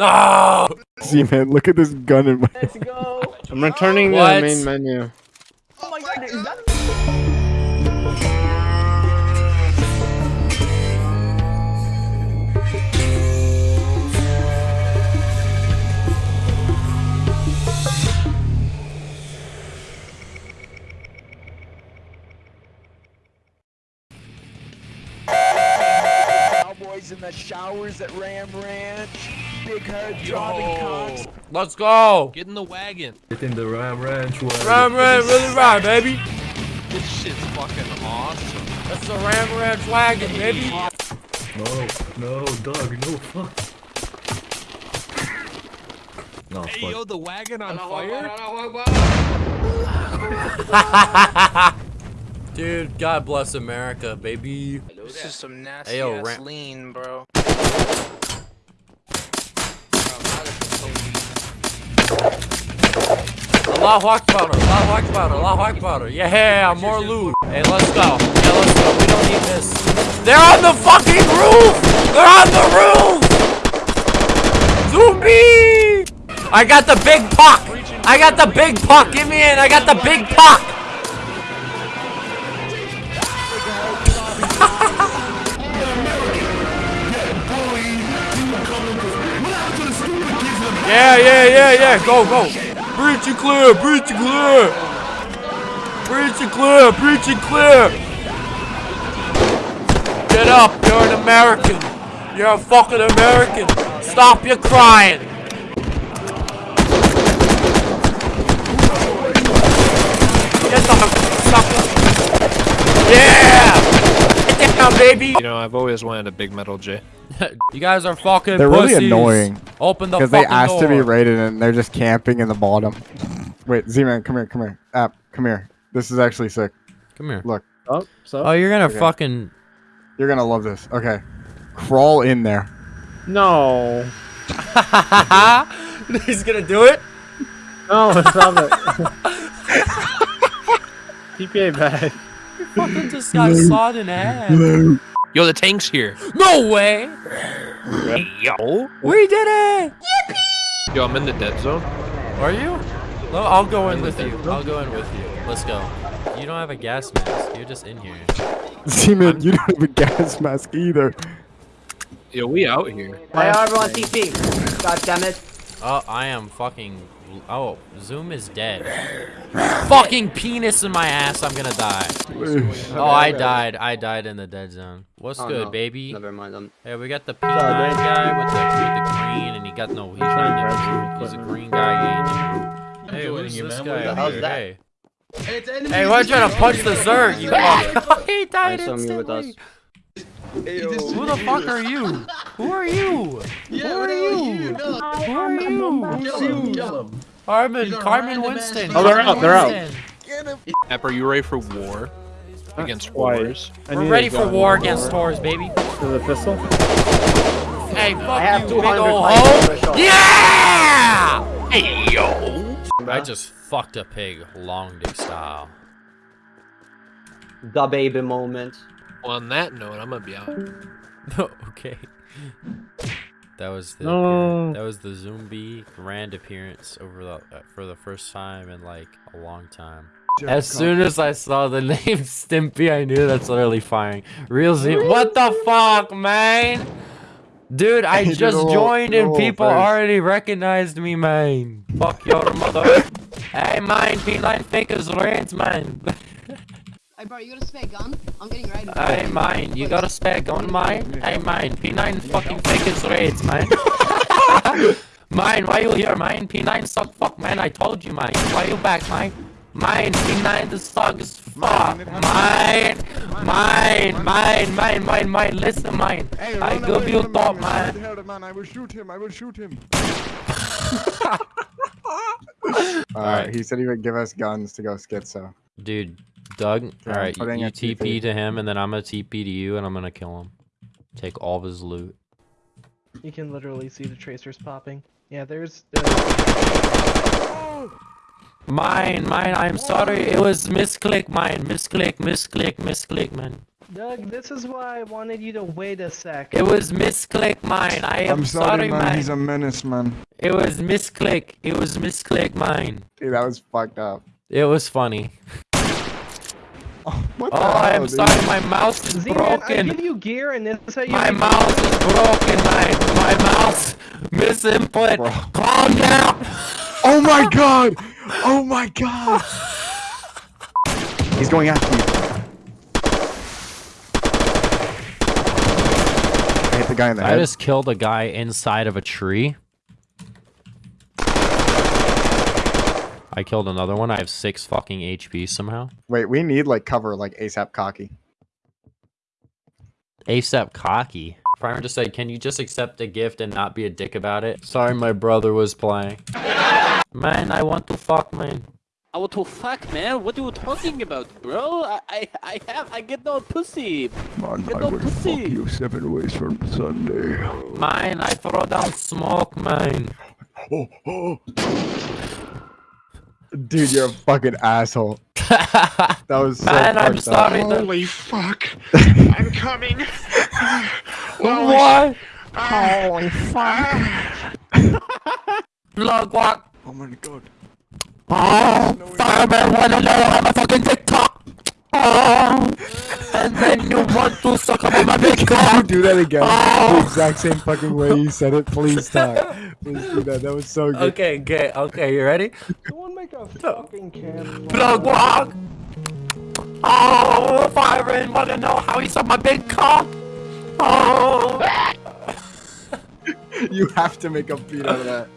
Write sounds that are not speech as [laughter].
No! See, man, look at this gun in my. Let's go. I'm returning to the main menu. Oh my god, is that Cowboys in the showers at Ram Ranch. Big head dropping cocks. Let's go! Get in the wagon. Get in the Ram Ranch wagon. Ram Ranch, really right, baby! This shit's fucking awesome. That's the Ram Ranch wagon, baby! No, no, dog, no, fuck. No, Hey, fuck. yo, the wagon on fire? [laughs] Dude, God bless America, baby. This is some nasty Ayo, ass lean, bro. Allahu Akbar, Allahu Akbar, Allahu Akbar. Yeah, more loot. Hey, let's go. Yeah, let's go. We don't need this. They're on the fucking roof! They're on the roof! Zombie! I got the big puck! I got the big puck! Give me in! I got the big puck! Yeah, yeah, yeah, yeah. Go, go. Breach and clear. Breach and clear. Breach and clear. Breach and clear. Get up. You're an American. You're a fucking American. Stop your crying. Get the sucker. Yeah. Get down, baby. You know, I've always wanted a big metal J. [laughs] You guys are fucking They're really annoying. Open the Because they asked to be door. raided and they're just camping in the bottom. Wait, Z-Man, come here, come here. App, come here. This is actually sick. Come here. Look, Oh, so? Oh, you're gonna Okay. fucking. you're gonna love this. Okay. Crawl in there. no. [laughs] He's gonna do it. No, stop it. [laughs] TPA bad. Fucking just got sawed in half. Yo, the tank's here. No way. Yo. We did it. Yippee! Yo, I'm in the dead zone. Are you? No, I'll go in with you. I'll go in with you. Let's go. You don't have a gas mask. You're just in here. Z-Man, you don't have a gas mask either. Yo, we out here. Why are everyone TP? God damn it. Oh, I am fucking. Oh, Zoom is dead. fucking penis in my ass. I'm gonna die. [laughs] Oh, I died. I died in the dead zone. What's Oh, good, no. baby? Never mind. I'm Hey, we got the P9 guy with the with the green, and he got no. He's not He's a green guy. He ain't- Hey, who's you, this man. guy? What over hell's here? that? Hey. Hey, why are you trying to punch the Zerg? You [laughs] fuck. [laughs] he died I saw me with us. instantly. Who the fuck are you? Who are you? [laughs] Who are you? Who are you? Carmen, Carmen Winston. Oh, they're out, they're out. Winston. App, are you ready for war? Against Why? wars? I We're ready for gun. war against Taurus, baby. With a pistol? Hey, fuck I you, big 200 ol' hoe. Yeah! Hey, yo. I just fucked a pig, long dick style. The baby moment. Well, on that note, I'm gonna be out. No, [laughs] okay. That was the No. that was the zombie grand appearance over the uh, for the first time in like a long time. As soon as I saw the [laughs] name Stimpy, I knew that's literally firing. Real Z. What the fuck, man? Dude, I [laughs] just a joined and people first. already recognized me, man. Fuck your mother. hey, man, P9 fingers rants, man. Hey bro, you got a spare gun? I'm getting ready. Hey, mine, you got a spare gun, mine? Hey, mine, P9 fucking fingers rants, man. [laughs] mine, why you here, mine? P9 suck fuck, man. I told you, mine. Why you back, mine? Mine, P9 the suck is fuck. Mine, mine, mine, mine, mine, mine. Listen, mine. I give you thought, man. I will shoot him. I will shoot him. [laughs] [laughs] Alright. Alright, he said he would give us guns to go schizo. Dude, Doug, I'm alright, you, putting you a TP. TP to him, and then I'm gonna TP to you, and I'm gonna kill him. Take all of his loot. You can literally see the tracers popping. Yeah, there's. Uh, Mine, mine, I'm sorry. It was misclick, mine. Misclick, misclick, misclick, man. Doug, this is why I wanted you to wait a sec. It was misclick mine. I am I'm sorry, man. man. He's a menace, man. It was misclick. It was misclick mine. Dude, that was fucked up. It was funny. Oh, what the Oh, hell, I'm dude? sorry. My mouse is Z-Man, I broken. give you gear and this is how you My make- mouse is broken. My my mouse misinput. Bro. Calm down. Oh my god! Oh my god! He's going after you. I hit the guy in the I head. just killed a guy inside of a tree. I killed another one. I have six fucking HP somehow. Wait, we need like cover like ASAP cocky. ASAP cocky. Primer just said, can you just accept a gift and not be a dick about it? Sorry, my brother was playing. [laughs] man, I want to fuck, man. I want to fuck, man. What are you talking about, bro? I, I, I have, I get no pussy. Man, Get no pussy. You seven ways from Sunday. Mine, I throw down smoke, man. Oh, oh. Dude, you're a fucking asshole. [laughs] That was so man, I'm fucked up. sorry. Holy fuck! [laughs] I'm coming. [laughs] What? Holy fuck! Look, what? Oh my god. Oh, fireman wanna know I'm a fucking TikTok. Oh, and then you want to suck up on my big Can cock. you do that again? Oh. The exact same fucking way you said it. Please stop. Please do that. That was so good. Okay, okay, okay, you ready? Someone make a fucking camp. Plug walk. Oh, fireman wanna know how he saw my big cock. Oh. [laughs] You have to make a beat out of that.